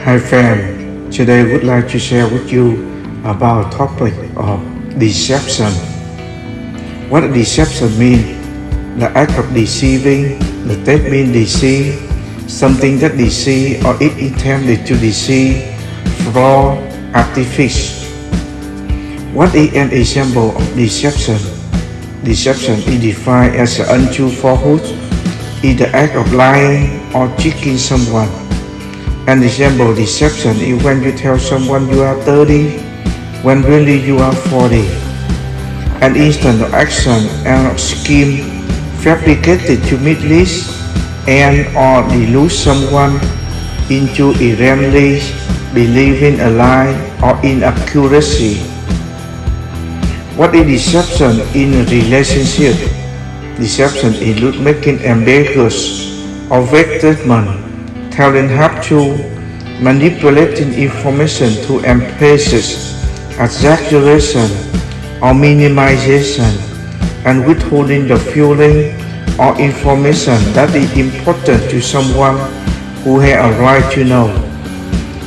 Hi friend, today I would like to share with you about topic of deception. What deception mean? The act of deceiving, the mean deceive, something that deceive or it intended to deceive, fraud, artifice. What is an example of deception? Deception is defined as an untrue falsehood, is the act of lying or tricking someone. An example deception is when you tell someone you are 30 when really you are 40. An instant action and scheme fabricated to this and or delude someone into erroneously believing a lie or inaccuracy. What is deception in relationship? Deception includes making ambiguous or vague statements telling half-truth, manipulating information to emphasis, exaggeration, or minimization, and withholding the feeling or information that is important to someone who has a right to know.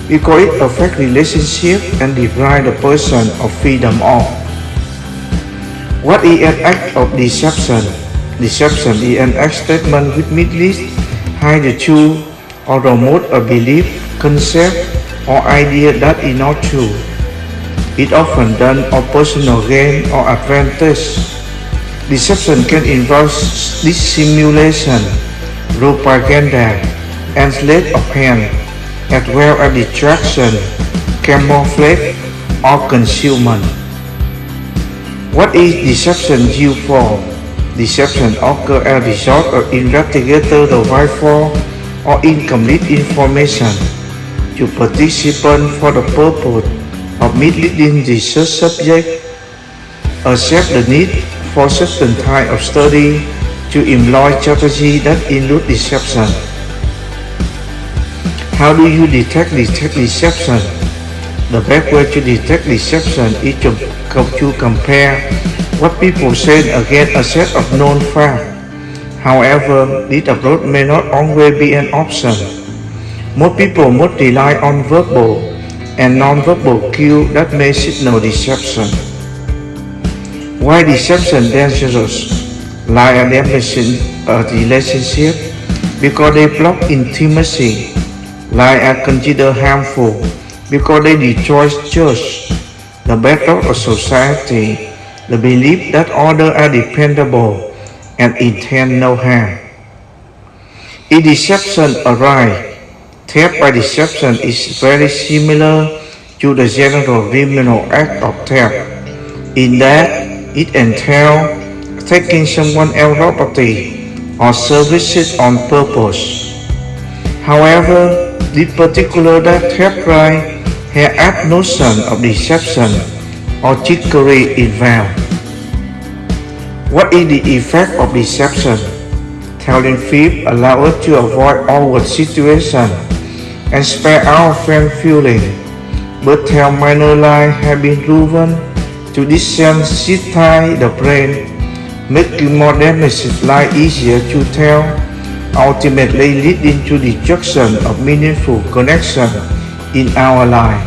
Because it affects relationship and deprive the person of freedom of. What is an act of deception? Deception is an act statement which misleads, hide the truth, or promote a belief, concept, or idea that is not true. It often done for personal gain or advantage. Deception can involve dissimulation, propaganda, and sleight of hand, as well as distraction, camouflage, or concealment. What is deception used for? Deception occurs as a result of investigator the for or incomplete information to participants for the purpose of misleading the subject, accept the need for certain type of study to employ strategy that include deception. How do you detect, detect deception? The best way to detect deception is to, to compare what people say against a set of known facts However, this approach may not always be an option. Most people must rely on verbal and non-verbal cues that may signal deception. Why deception dangerous? Like a damaging a relationship because they block intimacy. Like are considered harmful because they destroy trust, the better of society, the belief that others are dependable, and intend no harm. If deception arises, theft by deception is very similar to the general criminal act of theft, in that it entails taking someone else's property or services on purpose. However, this particular theft crime has no notion of deception or trickery involved. What is the effect of deception? Telling fib allows us to avoid awkward situations and spare our friend feeling, but tell minor lies have been proven to desensitize the brain, making more damaging lies easier to tell, ultimately leading to destruction of meaningful connection in our life.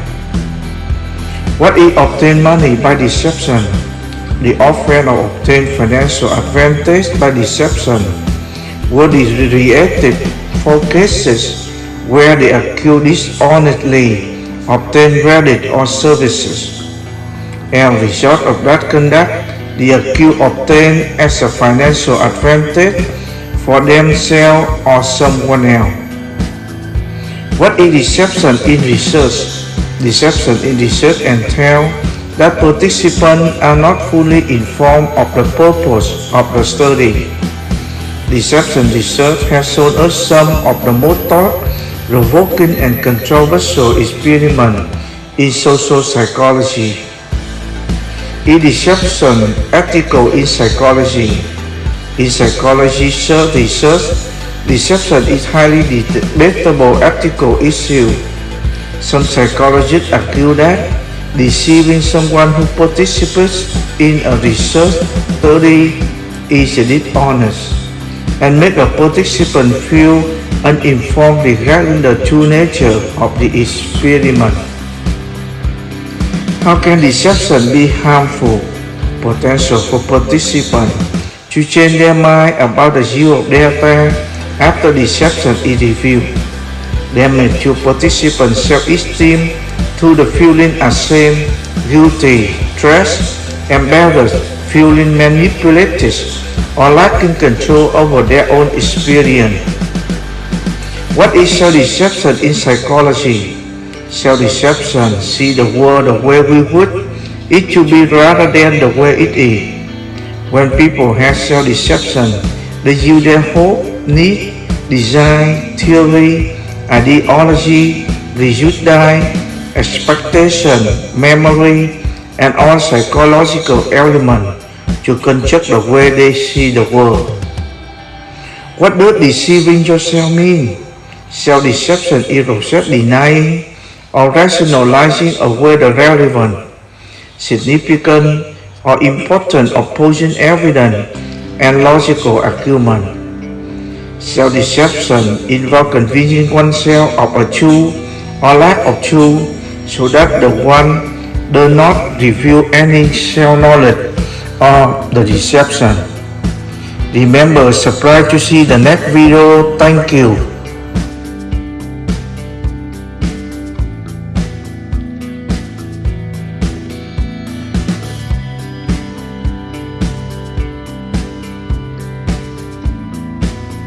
What is obtained money by deception? The offering or obtained financial advantage by deception would be reacted for cases where the accused dishonestly obtained credit or services. As a result of that conduct, the accused obtained as a financial advantage for themselves or someone else. What is deception in research? Deception in research entails that participants are not fully informed of the purpose of the study. Deception research has shown us some of the most thought-provoking and controversial experiments in social psychology. Is deception ethical in psychology? In psychology research, deception is highly debatable ethical issue. Some psychologists argue that deceiving someone who participates in a research study is a dishonest and make a participant feel uninformed regarding the true nature of the experiment. How can deception be harmful? Potential for participants to change their mind about the view of their path after deception is revealed. Damage to participants' self-esteem through the feeling ashamed, guilty, stressed, embarrassed, feeling manipulated, or lacking control over their own experience. What is self-deception in psychology? Self-deception see the world the way we would it to be rather than the way it is. When people have self-deception, they use their hope, need, design, theory, ideology, prejudice, expectation, memory, and all psychological elements to construct the way they see the world. What does deceiving yourself mean? Self-deception is self-denying or rationalizing away the relevant, significant, or important opposing evidence and logical argument. Self-deception involves convincing oneself of a truth or lack of truth so that the one does not reveal any self-knowledge or the deception. Remember, subscribe to see the next video. Thank you.